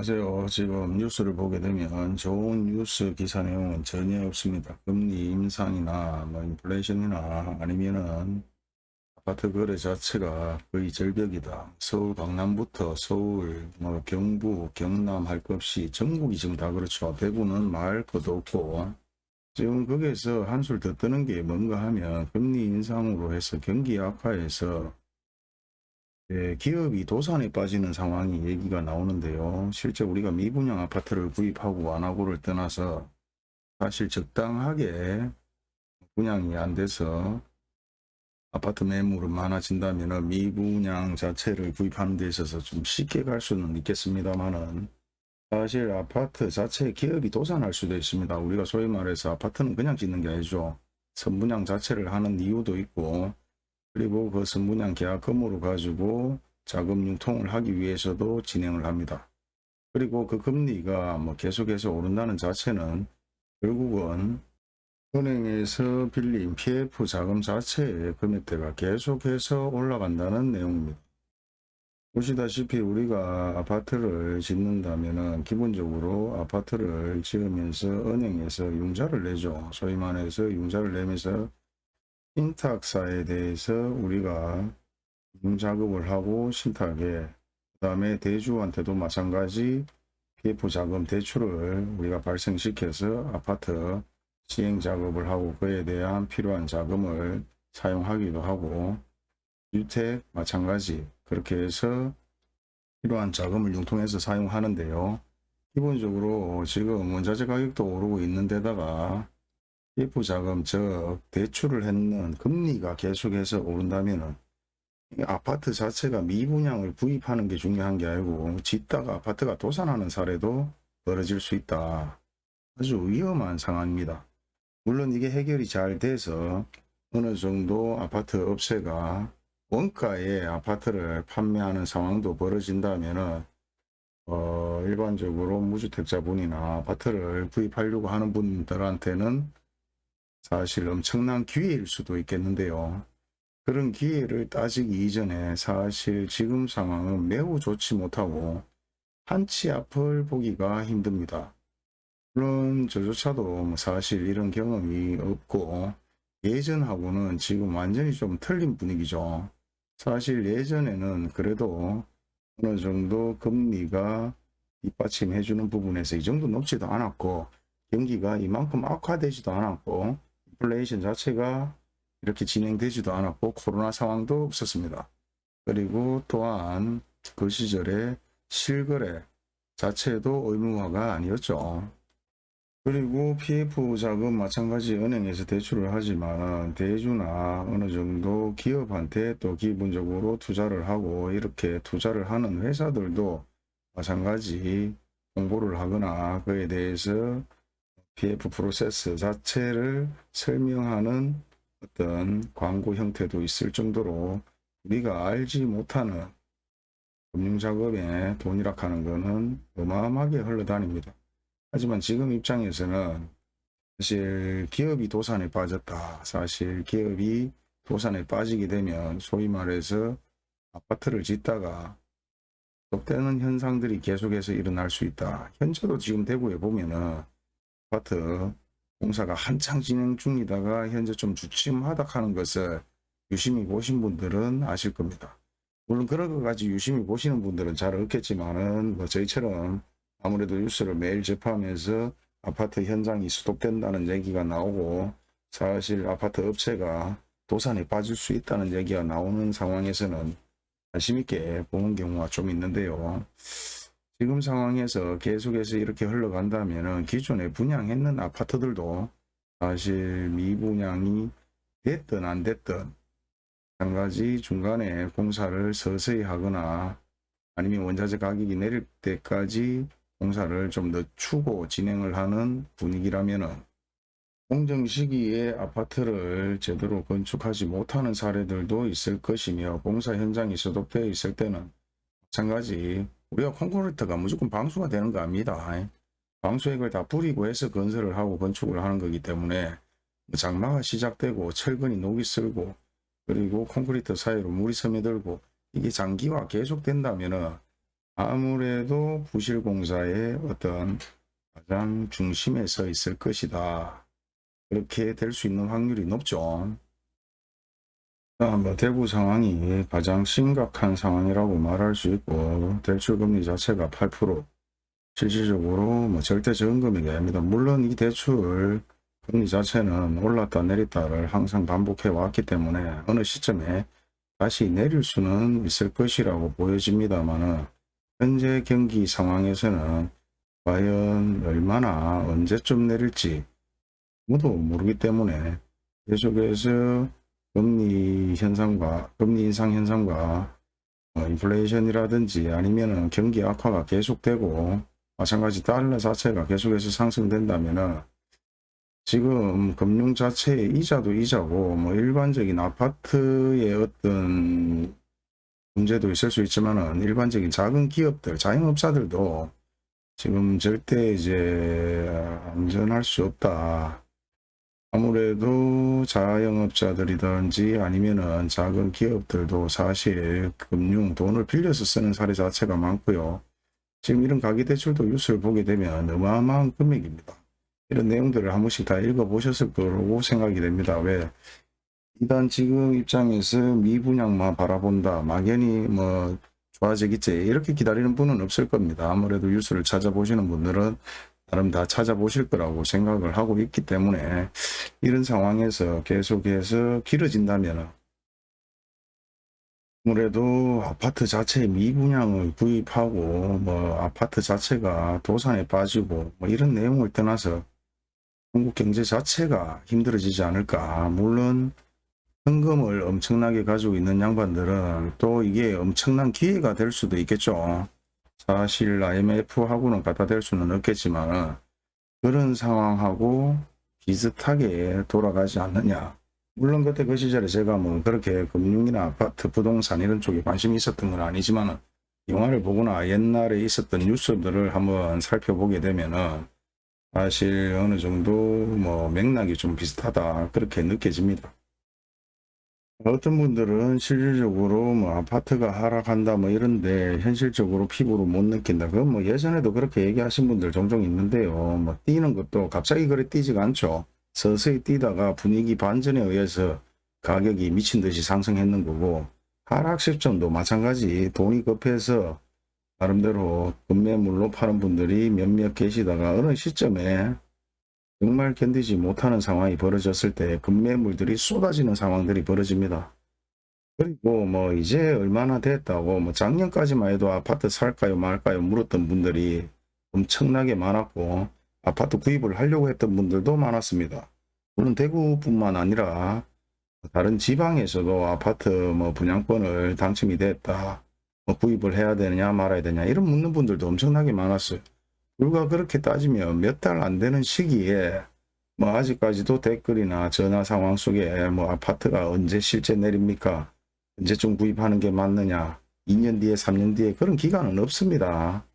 안녕하세요. 지금 뉴스를 보게 되면 좋은 뉴스 기사 내용은 전혀 없습니다. 금리 인상이나 뭐 인플레이션이나 아니면은 아파트 거래 자체가 거의 절벽이다. 서울 강남부터 서울 뭐 경부 경남 할 것 없이 전국이 지금 다 그렇죠. 대구는 말할 것도 없고 지금 거기에서 한술 더 뜨는 게 뭔가 하면 금리 인상으로 해서 경기 악화해서 예, 기업이 도산에 빠지는 상황이 얘기가 나오는데요. 실제 우리가 미분양 아파트를 구입하고 완화고를 떠나서 사실 적당하게 분양이 안 돼서 아파트 매물은 많아진다면 미분양 자체를 구입하는 데 있어서 좀 쉽게 갈 수는 있겠습니다만은 사실 아파트 자체 기업이 도산할 수도 있습니다. 우리가 소위 말해서 아파트는 그냥 짓는 게 아니죠. 선분양 자체를 하는 이유도 있고 그리고 그 선분양 계약금으로 가지고 자금 융통을 하기 위해서도 진행을 합니다. 그리고 그 금리가 뭐 계속해서 오른다는 자체는 결국은 은행에서 빌린 PF 자금 자체의 금액대가 계속해서 올라간다는 내용입니다. 보시다시피 우리가 아파트를 짓는다면 기본적으로 아파트를 지으면서 은행에서 융자를 내죠. 소위 말해서 융자를 내면서 신탁사에 대해서 우리가 작업을 하고 신탁에 그 다음에 대주한테도 마찬가지 PF 자금 대출을 우리가 발생시켜서 아파트 시행 작업을 하고 그에 대한 필요한 자금을 사용하기도 하고 주택 마찬가지 그렇게 해서 필요한 자금을 융통해서 사용하는데요. 기본적으로 지금 원자재 가격도 오르고 있는 데다가 PF 자금 즉 대출을 했는 금리가 계속해서 오른다면 아파트 자체가 미분양을 구입하는 게 중요한 게 아니고 짓다가 아파트가 도산하는 사례도 벌어질 수 있다. 아주 위험한 상황입니다. 물론 이게 해결이 잘 돼서 어느 정도 아파트 업체가 원가의 아파트를 판매하는 상황도 벌어진다면 어, 일반적으로 무주택자분이나 아파트를 구입하려고 하는 분들한테는 사실 엄청난 기회일 수도 있겠는데요. 그런 기회를 따지기 이전에 사실 지금 상황은 매우 좋지 못하고 한치 앞을 보기가 힘듭니다. 물론 저조차도 뭐 사실 이런 경험이 없고 예전하고는 지금 완전히 좀 틀린 분위기죠. 사실 예전에는 그래도 어느 정도 금리가 뒷받침해 주는 부분에서 이 정도 높지도 않았고 경기가 이만큼 악화되지도 않았고 인플레이션 자체가 이렇게 진행되지도 않았고 코로나 상황도 없었습니다. 그리고 또한 그 시절에 실거래 자체도 의무화가 아니었죠. 그리고 PF 자금 마찬가지 은행에서 대출을 하지만 대주나 어느 정도 기업한테 또 기본적으로 투자를 하고 이렇게 투자를 하는 회사들도 마찬가지 공고를 하거나 그에 대해서 PF 프로세스 자체를 설명하는 어떤 광고 형태도 있을 정도로 우리가 알지 못하는 금융작업에 돈이라 하는 것은 어마어마하게 흘러다닙니다. 하지만 지금 입장에서는 사실 기업이 도산에 빠졌다. 사실 기업이 도산에 빠지게 되면 소위 말해서 아파트를 짓다가 속되는 현상들이 계속해서 일어날 수 있다. 현재도 지금 대구에 보면은 아파트 공사가 한창 진행 중이다가 현재 좀 주춤하다 하는 것을 유심히 보신 분들은 아실 겁니다. 물론 그런 것까지 유심히 보시는 분들은 잘 없겠지만은 뭐 저희처럼 아무래도 뉴스를 매일 접하면서 아파트 현장이 수독된다는 얘기가 나오고 사실 아파트 업체가 도산에 빠질 수 있다는 얘기가 나오는 상황에서는 관심 있게 보는 경우가 좀 있는데요. 지금 상황에서 계속해서 이렇게 흘러간다면 기존에 분양했는 아파트들도 사실 미분양이 됐든 안 됐든 한 가지 중간에 공사를 서서히 하거나 아니면 원자재 가격이 내릴 때까지 공사를 좀 늦추고 진행을 하는 분위기라면 공정 시기에 아파트를 제대로 건축하지 못하는 사례들도 있을 것이며 공사 현장이 소독되어 있을 때는 마찬가지 우리가 콘크리트가 무조건 방수가 되는 거 아닙니다. 방수액을 다 뿌리고 해서 건설을 하고 건축을 하는 거기 때문에 장마가 시작되고 철근이 녹이 슬고 그리고 콘크리트 사이로 물이 스며들고 이게 장기화 계속된다면 아무래도 부실공사의 어떤 가장 중심에 서 있을 것이다. 그렇게 될 수 있는 확률이 높죠. 아, 뭐 대구 상황이 가장 심각한 상황이라고 말할 수 있고 대출금리 자체가 8% 실질적으로 뭐 절대 저금금이 됩니다. 물론 이 대출 금리 자체는 올랐다 내렸다를 항상 반복해 왔기 때문에 어느 시점에 다시 내릴 수는 있을 것이라고 보여집니다만 현재 경기 상황에서는 과연 얼마나 언제쯤 내릴지 아무도 모르기 때문에 계속해서 금리 현상과 금리 인상 현상과 어, 인플레이션이라든지 아니면은 경기 악화가 계속되고 마찬가지 달러 자체가 계속해서 상승된다면은 지금 금융 자체의 이자도 이자고 뭐 일반적인 아파트의 어떤 문제도 있을 수 있지만은 일반적인 작은 기업들 자영업자들도 지금 절대 이제 안전할 수 없다. 아무래도 자영업자들이든지 아니면은 작은 기업들도 사실 금융 돈을 빌려서 쓰는 사례 자체가 많고요. 지금 이런 가계대출도 뉴스를 보게 되면 어마어마한 금액입니다. 이런 내용들을 한 번씩 다 읽어보셨을 거라고 생각이 됩니다. 왜? 일단 지금 입장에서 미분양만 바라본다. 막연히 뭐 좋아지겠지. 이렇게 기다리는 분은 없을 겁니다. 아무래도 뉴스를 찾아보시는 분들은 나름 다 찾아보실 거라고 생각을 하고 있기 때문에 이런 상황에서 계속해서 길어진다면 아무래도 아파트 자체 미분양을 구입하고 뭐 아파트 자체가 도산에 빠지고 뭐 이런 내용을 떠나서 한국 경제 자체가 힘들어지지 않을까. 물론 현금을 엄청나게 가지고 있는 양반들은 또 이게 엄청난 기회가 될 수도 있겠죠 사실 IMF하고는 갖다 댈 수는 없겠지만 그런 상황하고 비슷하게 돌아가지 않느냐 물론 그때 그 시절에 제가 뭐 그렇게 금융이나 아파트 부동산 이런 쪽에 관심이 있었던 건 아니지만 영화를 보거나 옛날에 있었던 뉴스들을 한번 살펴보게 되면은 사실 어느 정도 뭐 맥락이 좀 비슷하다 그렇게 느껴집니다. 어떤 분들은 실질적으로 뭐 아파트가 하락한다 뭐 이런데 현실적으로 피부로 못 느낀다. 그건 뭐 예전에도 그렇게 얘기하신 분들 종종 있는데요. 뭐 뛰는 것도 갑자기 그래 뛰지가 않죠. 서서히 뛰다가 분위기 반전에 의해서 가격이 미친 듯이 상승했는 거고 하락 시점도 마찬가지 돈이 급해서 나름대로 급매물로 파는 분들이 몇몇 계시다가 어느 시점에 정말 견디지 못하는 상황이 벌어졌을 때 급매물들이 쏟아지는 상황들이 벌어집니다. 그리고 뭐 이제 얼마나 됐다고 뭐 작년까지만 해도 아파트 살까요 말까요 물었던 분들이 엄청나게 많았고 아파트 구입을 하려고 했던 분들도 많았습니다. 물론 대구뿐만 아니라 다른 지방에서도 아파트 뭐 분양권을 당첨이 됐다. 뭐 구입을 해야 되느냐 말아야 되냐 이런 묻는 분들도 엄청나게 많았어요. 불과 그렇게 따지면 몇 달 안 되는 시기에 뭐 아직까지도 댓글이나 전화 상황 속에 뭐 아파트가 언제 실제 내립니까? 언제쯤 구입하는 게 맞느냐? 2년 뒤에 3년 뒤에 그런 기간은 없습니다.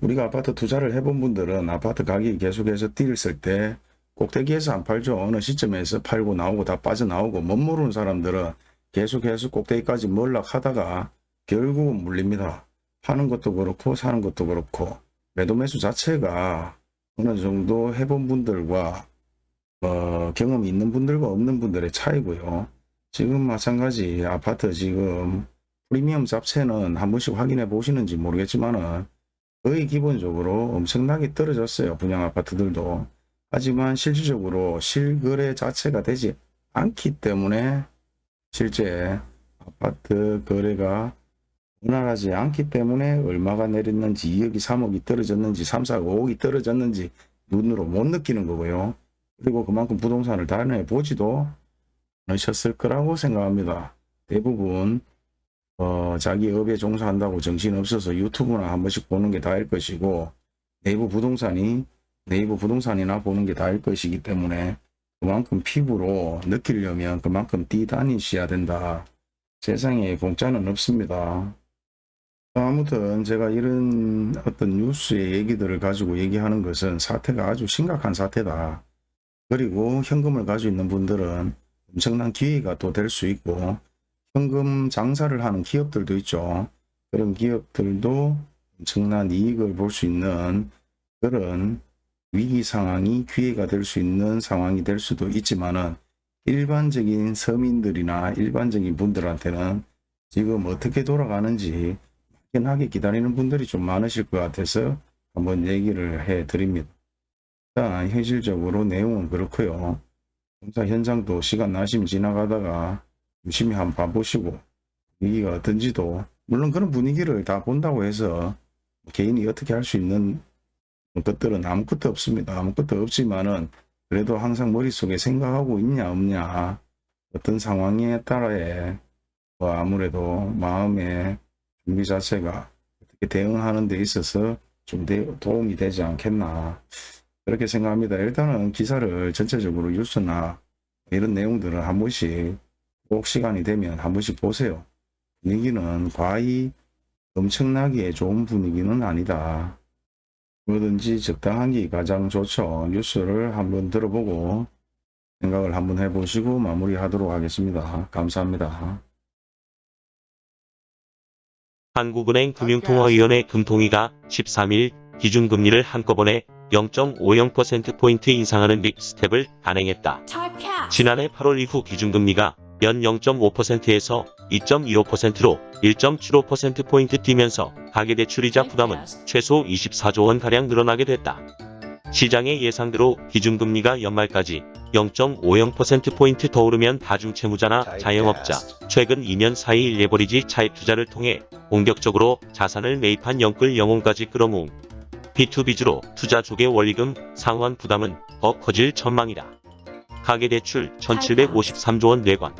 우리가 아파트 투자를 해본 분들은 아파트 가격이 계속해서 뛰었을 때 꼭대기에서 안 팔죠. 어느 시점에서 팔고 나오고 다 빠져나오고 못 모르는 사람들은 계속해서 꼭대기까지 몰락하다가 결국은 물립니다. 파는 것도 그렇고 사는 것도 그렇고 매도 매수 자체가 어느 정도 해본 분들과 어, 경험이 있는 분들과 없는 분들의 차이고요. 지금 마찬가지 아파트 지금 프리미엄 잡채는 한 번씩 확인해 보시는지 모르겠지만은 거의 기본적으로 엄청나게 떨어졌어요. 분양 아파트들도. 하지만 실질적으로 실거래 자체가 되지 않기 때문에 실제 아파트 거래가 원활하지 않기 때문에 얼마가 내렸는지 2억이 3억이 떨어졌는지 3, 4억 5억이 떨어졌는지 눈으로 못 느끼는 거고요. 그리고 그만큼 부동산을 다녀 보지도 않으셨을 거라고 생각합니다. 대부분 어, 자기 업에 종사한다고 정신없어서 유튜브나 한 번씩 보는 게 다일 것이고 네이버 부동산이 네이버 부동산이나 보는 게 다일 것이기 때문에 그만큼 피부로 느끼려면 그만큼 뛰다니셔야 된다. 세상에 공짜는 없습니다. 아무튼 제가 이런 어떤 뉴스의 얘기들을 가지고 얘기하는 것은 사태가 아주 심각한 사태다. 그리고 현금을 가지고 있는 분들은 엄청난 기회가 또 될 수 있고 현금 장사를 하는 기업들도 있죠. 그런 기업들도 엄청난 이익을 볼 수 있는 그런 위기 상황이 기회가 될 수 있는 상황이 될 수도 있지만은 일반적인 서민들이나 일반적인 분들한테는 지금 어떻게 돌아가는지 막연하게 기다리는 분들이 좀 많으실 것 같아서 한번 얘기를 해 드립니다. 일단 현실적으로 내용은 그렇고요. 공사 현장도 시간 나시면 지나가다가 유심히 한번 봐보시고 분위기가 어떤지도 물론 그런 분위기를 다 본다고 해서 개인이 어떻게 할 수 있는 것들은 아무것도 없습니다. 아무것도 없지만은 그래도 항상 머릿속에 생각하고 있냐 없냐 어떤 상황에 따라에 뭐 아무래도 마음의 준비 자체가 어떻게 대응하는 데 있어서 좀 대- 도움이 되지 않겠나 그렇게 생각합니다. 일단은 기사를 전체적으로 뉴스나 이런 내용들을 한 번씩 꼭 시간이 되면 한 번씩 보세요. 분위기는 과히 엄청나게 좋은 분위기는 아니다. 뭐든지 적당한 게 가장 좋죠. 뉴스를 한번 들어보고 생각을 한번 해보시고 마무리하도록 하겠습니다. 감사합니다. 한국은행 금융통화위원회 금통위가 13일 기준금리를 한꺼번에 0.50%포인트 인상하는 빅 스텝을 단행했다. 지난해 8월 이후 기준금리가 연 0.5%에서 2.25%로 1.75%포인트 뛰면서 가계대출이자 부담은 최소 24조 원가량 늘어나게 됐다. 시장의 예상대로 기준금리가 연말까지 0.50%포인트 더 오르면 다중채무자나 자영업자, 최근 2년 사이 레버리지 차입 투자를 통해 본격적으로 자산을 매입한 영끌 영혼까지 끌어모은 B2B주로 투자 쪽의 원리금 상환 부담은 더 커질 전망이다. 가계대출 1753조 원 내관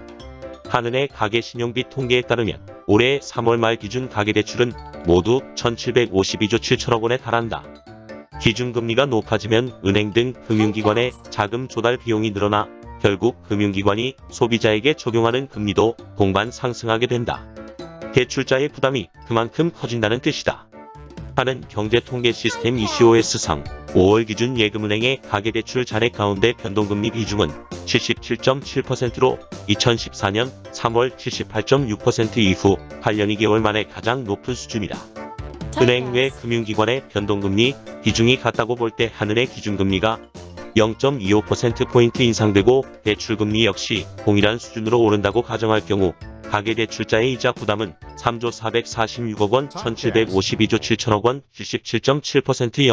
한은의 가계신용비 통계에 따르면 올해 3월 말 기준 가계대출은 모두 1752조 7천억 원에 달한다. 기준금리가 높아지면 은행 등 금융기관의 자금 조달 비용이 늘어나 결국 금융기관이 소비자에게 적용하는 금리도 동반 상승하게 된다. 대출자의 부담이 그만큼 커진다는 뜻이다. 하는 경제통계 시스템 ECOS상 5월 기준 예금은행의 가계대출 잔액 가운데 변동금리 비중은 77.7%로 2014년 3월 78.6% 이후 8년 2개월 만에 가장 높은 수준이다. 은행 외 금융기관의 변동금리 비중이 같다고 볼때 한은의 기준금리가 0.25%포인트 인상되고 대출금리 역시 동일한 수준으로 오른다고 가정할 경우 가계대출자의 이자 부담은 3조 446억 원, 1752조 7천억 원, 77.7%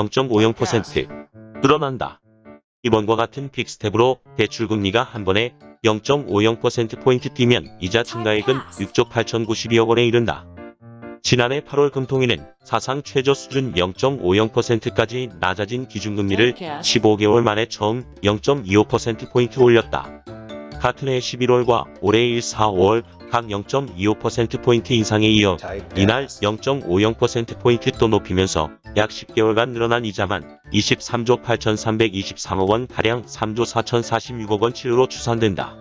0.50% 늘어난다. 이번과 같은 빅스텝으로 대출금리가 한 번에 0.50%포인트 뛰면 이자 증가액은 6조 8,092억 원에 이른다. 지난해 8월 금통위는 사상 최저 수준 0.50%까지 낮아진 기준금리를 15개월 만에 처음 0.25%포인트 올렸다. 같은 해 11월과 올해 1, 4, 5월 각 0.25%포인트 인상에 이어 이날 0.50%포인트 또 높이면서 약 10개월간 늘어난 이자만 23조 8,323억 원 가량 3조 4,046억 원치로 추산된다.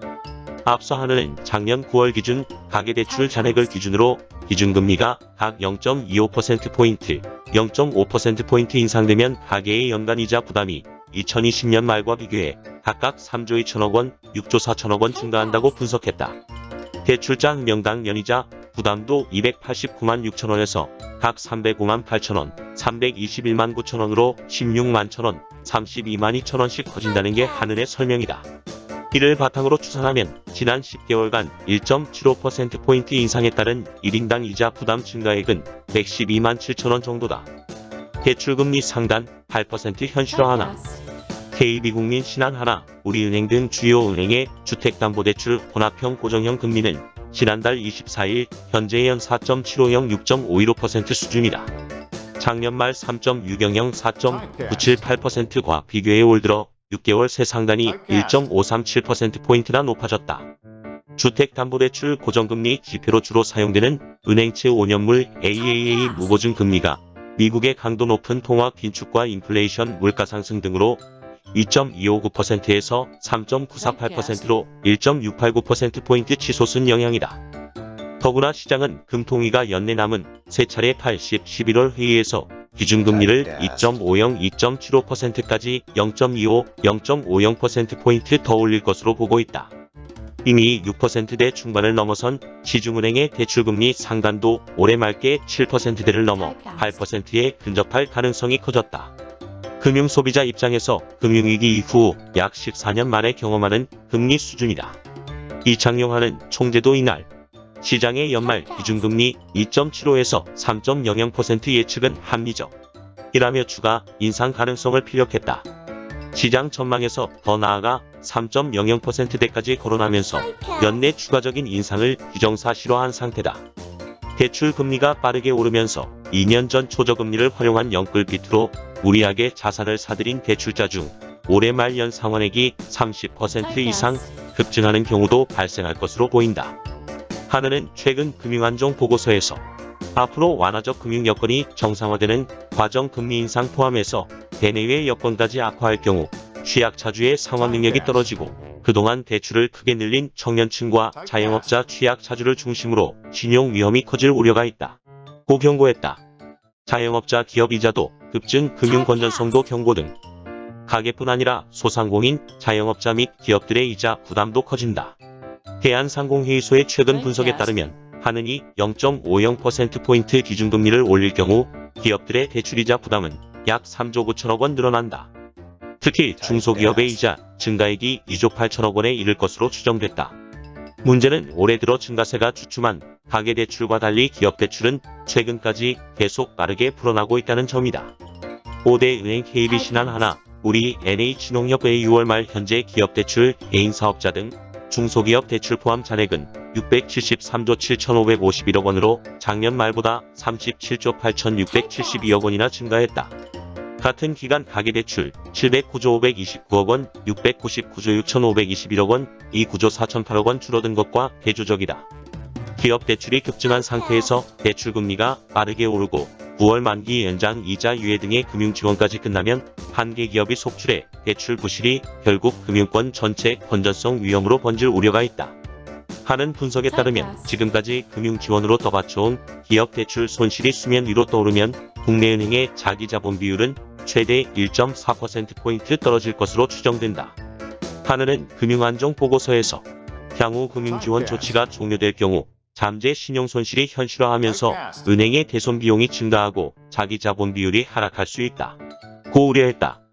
앞서 하는 작년 9월 기준 가계대출 잔액을 기준으로 기준금리가 각 0.25%포인트, 0.5%포인트 인상되면 가계의 연간이자 부담이 2020년 말과 비교해 각각 3조 2천억 원, 6조 4천억 원 증가한다고 분석했다. 대출자 명당 연이자 부담도 289만 6천 원에서 각 305만 8천 원, 321만 9천 원으로 16만 천 원, 32만 2천 원씩 커진다는 게 한은의 설명이다. 이를 바탕으로 추산하면 지난 10개월간 1.75%포인트 인상에 따른 1인당 이자 부담 증가액은 112만 7천원 정도다. 대출금리 상단 8% 현실화 하나 KB국민 신한 하나 우리은행 등 주요 은행의 주택담보대출 혼합형 고정형 금리는 지난달 24일 현재 연 4.750 6.515% 수준이다. 작년 말 3.600 4.978%과 비교해 올 들어 6개월 새 상단이 1.537%포인트나 높아졌다. 주택담보대출 고정금리 지표로 주로 사용되는 은행채 5년물 AAA 무보증 금리가 미국의 강도 높은 통화 긴축과 인플레이션 물가 상승 등으로 2.259%에서 3.948%로 1.689%포인트 치솟은 영향이다. 더구나 시장은 금통위가 연내 남은 세 차례 80, 11월 회의에서 기준금리를 2.50, 2.75%까지 0.25, 0.50%포인트 더 올릴 것으로 보고 있다. 이미 6%대 중반을 넘어선 시중은행의 대출금리 상단도 올해 말께 7%대를 넘어 8%에 근접할 가능성이 커졌다. 금융 소비자 입장에서 금융위기 이후 약 14년 만에 경험하는 금리 수준이다. 이창용하는 총재도 이날 시장의 연말 기준금리 2.75에서 3.00% 예측은 합리적. 이라며 추가 인상 가능성을 피력했다. 시장 전망에서 더 나아가 3.00%대까지 거론하면서 연내 추가적인 인상을 기정사실화한 상태다. 대출 금리가 빠르게 오르면서 2년 전 초저금리를 활용한 영끌비트로 무리하게 자산을 사들인 대출자 중 올해 말 연 상환액이 30% 이상 급증하는 경우도 발생할 것으로 보인다. 하느는 최근 금융안정 보고서에서 앞으로 완화적 금융 여건이 정상화되는 과정 금리 인상 포함해서 대내외 여건까지 악화할 경우 취약차주의 상환 능력이 떨어지고 그동안 대출을 크게 늘린 청년층과 자영업자 취약차주를 중심으로 신용 위험이 커질 우려가 있다. 고 경고했다. 자영업자 기업 이자도 급증 금융 건전성도 경고 등 가게뿐 아니라 소상공인, 자영업자 및 기업들의 이자 부담도 커진다. 대한상공회의소의 최근 분석에 따르면 하느니 0.50%포인트 기준금리를 올릴 경우 기업들의 대출이자 부담은 약 3조 9천억 원 늘어난다. 특히 중소기업의 이자 증가액이 2조 8천억 원에 이를 것으로 추정됐다. 문제는 올해 들어 증가세가 주춤한 가계대출과 달리 기업대출은 최근까지 계속 빠르게 불어나고 있다는 점이다. 5대 은행 KB 신한 하나, 우리 NH농협의 6월 말 현재 기업대출, 개인사업자 등 중소기업 대출 포함 잔액은 673조 7,551억 원으로 작년 말보다 37조 8,672억 원이나 증가했다. 같은 기간 가계대출 709조 529억 원, 699조 6,521억 원, 2구조 4,008억 원 줄어든 것과 대조적이다. 기업 대출이 급증한 상태에서 대출금리가 빠르게 오르고 9월 만기 연장 이자 유예 등의 금융 지원까지 끝나면 한계 기업이 속출해 대출 부실이 결국 금융권 전체 건전성 위험으로 번질 우려가 있다. 하는 분석에 따르면 지금까지 금융 지원으로 떠받쳐온 기업 대출 손실이 수면 위로 떠오르면 국내은행의 자기 자본 비율은 최대 1.4%포인트 떨어질 것으로 추정된다. 하느는 금융안정 보고서에서 향후 금융지원 조치가 종료될 경우 잠재 신용 손실이 현실화하면서 은행의 대손 비용이 증가하고 자기 자본 비율이 하락할 수 있다. 고 우려했다.